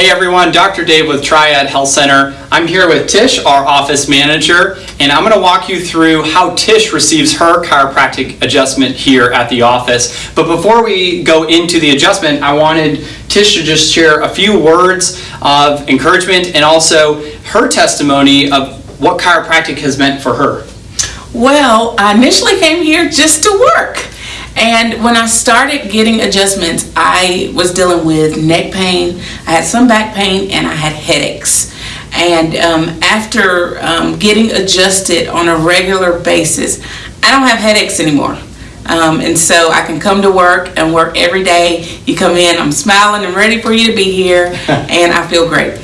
Hey everyone, Dr. Dave with Triad Health Center. I'm here with Tish, our office manager, and I'm going to walk you through how Tish receives her chiropractic adjustment here at the office. But before we go into the adjustment, I wanted Tish to just share a few words of encouragement and also her testimony of what chiropractic has meant for her. Well, I initially came here just to work. And when I started getting adjustments, I was dealing with neck pain, I had some back pain, and I had headaches. And um, after um, getting adjusted on a regular basis, I don't have headaches anymore. Um, and so I can come to work and work every day. You come in, I'm smiling and ready for you to be here, and I feel great.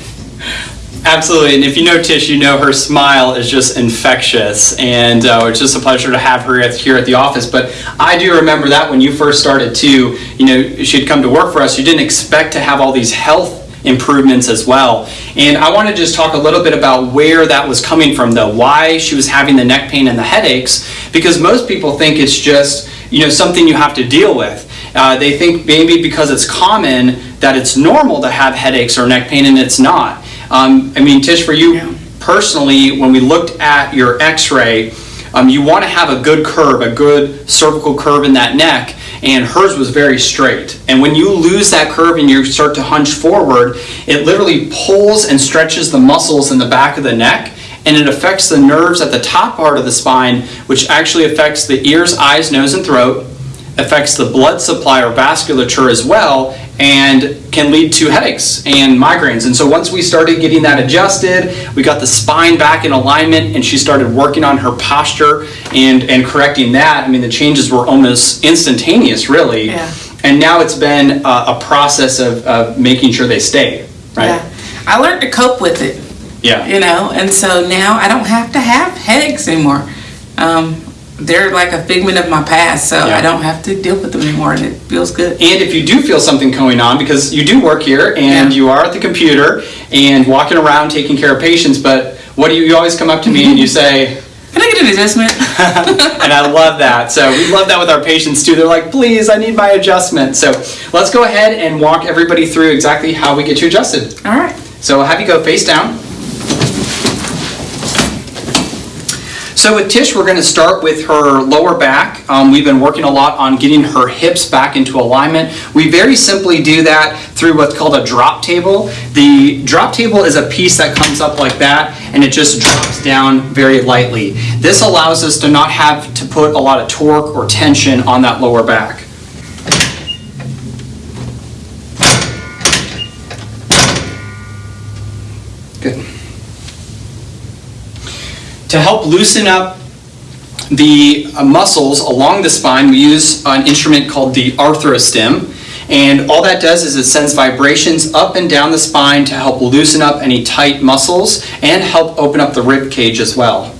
Absolutely, and if you know Tish, you know her smile is just infectious, and uh, it's just a pleasure to have her here at the office. But I do remember that when you first started too, you know, she'd come to work for us, you didn't expect to have all these health improvements as well. And I want to just talk a little bit about where that was coming from though, why she was having the neck pain and the headaches, because most people think it's just, you know, something you have to deal with. Uh, they think maybe because it's common that it's normal to have headaches or neck pain and it's not. Um, I mean, Tish, for you Yeah. personally, when we looked at your x-ray, um, you want to have a good curve, a good cervical curve in that neck, and hers was very straight. And when you lose that curve and you start to hunch forward, it literally pulls and stretches the muscles in the back of the neck, and it affects the nerves at the top part of the spine, which actually affects the ears, eyes, nose, and throat, affects the blood supply or vasculature as well and can lead to headaches and migraines. And so once we started getting that adjusted, we got the spine back in alignment and she started working on her posture and, and correcting that. I mean, the changes were almost instantaneous, really. Yeah. And now it's been a, a process of, of making sure they stay, right? Yeah. I learned to cope with it. Yeah. you know and so now i don't have to have headaches anymore um, they're like a figment of my past so Yeah. i don't have to deal with them anymore and it feels good And if you do feel something going on, because you do work here and Yeah. you are at the computer and walking around taking care of patients, but what do you, you always come up to me and you say, can i get an adjustment and I love that. So we love that with our patients too. They're like, please, I need my adjustment. So let's go ahead and walk everybody through exactly how we get you adjusted. all right So I'll have you go face down. So with Tish, we're going to start with her lower back. Um, we've been working a lot on getting her hips back into alignment. We very simply do that through what's called a drop table. The drop table is a piece that comes up like that and it just drops down very lightly. This allows us to not have to put a lot of torque or tension on that lower back. Good. To help loosen up the uh, muscles along the spine, we use an instrument called the arthrostim. And all that does is it sends vibrations up and down the spine to help loosen up any tight muscles and help open up the rib cage as well.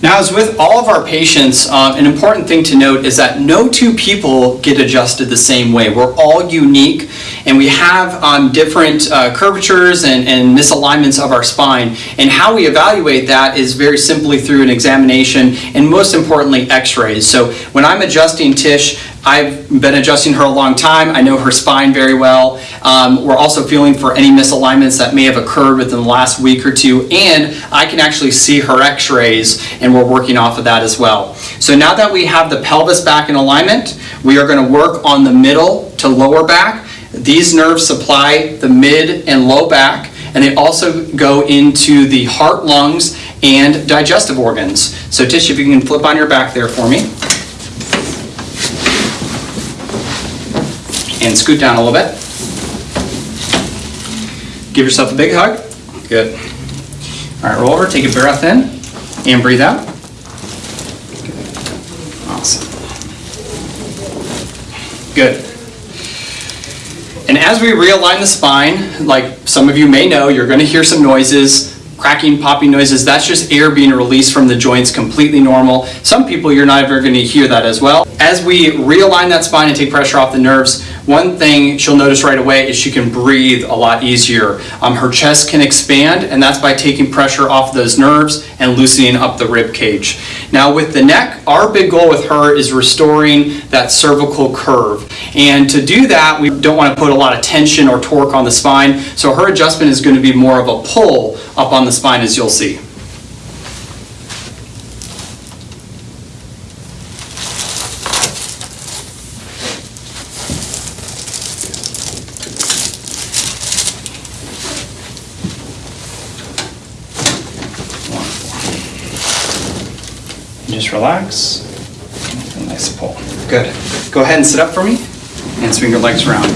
Now, as with all of our patients, uh, an important thing to note is that no two people get adjusted the same way. We're all unique, and we have um, different uh, curvatures and, and misalignments of our spine. And how we evaluate that is very simply through an examination, and most importantly, x-rays. So when I'm adjusting Tish, I've been adjusting her a long time. I know her spine very well. Um, we're also feeling for any misalignments that may have occurred within the last week or two, and I can actually see her x-rays, and we're working off of that as well. So now that we have the pelvis back in alignment, we are going to work on the middle to lower back. These nerves supply the mid and low back, and they also go into the heart, lungs, and digestive organs. So Tish, if you can flip on your back there for me. and scoot down a little bit. Give yourself a big hug. Good. All right, roll over, take a breath in, and breathe out. Awesome. Good. And as we realign the spine, like some of you may know, you're going to hear some noises, cracking, popping noises. That's just air being released from the joints, completely normal. Some people, you're not ever going to hear that as well. As we realign that spine and take pressure off the nerves, one thing she'll notice right away is she can breathe a lot easier. Um, her chest can expand, and that's by taking pressure off those nerves and loosening up the rib cage. Now with the neck, our big goal with her is restoring that cervical curve. And to do that, we don't want to put a lot of tension or torque on the spine, so her adjustment is going to be more of a pull up on the spine as you'll see. Just relax. Nice pull. Good. Go ahead and sit up for me and swing your legs around.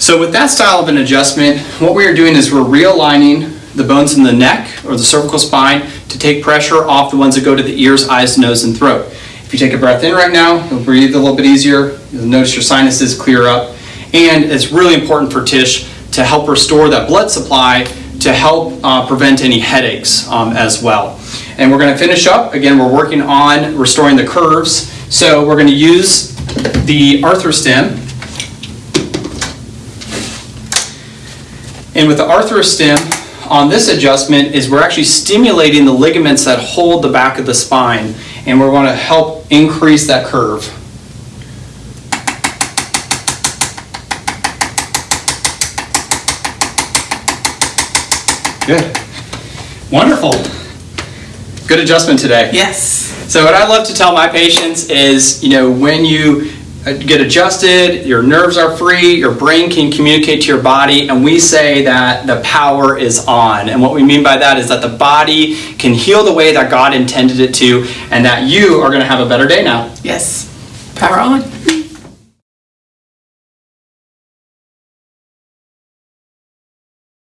So with that style of an adjustment, what we are doing is we're realigning the bones in the neck or the cervical spine to take pressure off the ones that go to the ears, eyes, nose, and throat. If you take a breath in right now, you'll breathe a little bit easier. You'll notice your sinuses clear up. And it's really important for Tish to help restore that blood supply to help uh, prevent any headaches um, as well. And we're going to finish up. Again, we're working on restoring the curves. So we're going to use the arthrostim. And with the arthrostim, on this adjustment is we're actually stimulating the ligaments that hold the back of the spine. And we're going to help increase that curve. Good. Wonderful. Good adjustment today. Yes. So what I love to tell my patients is, you know, when you Uh, get adjusted, your nerves are free, your brain can communicate to your body, and we say that the power is on. And what we mean by that is that the body can heal the way that God intended it to, and that you are going to have a better day now. Yes. Power on.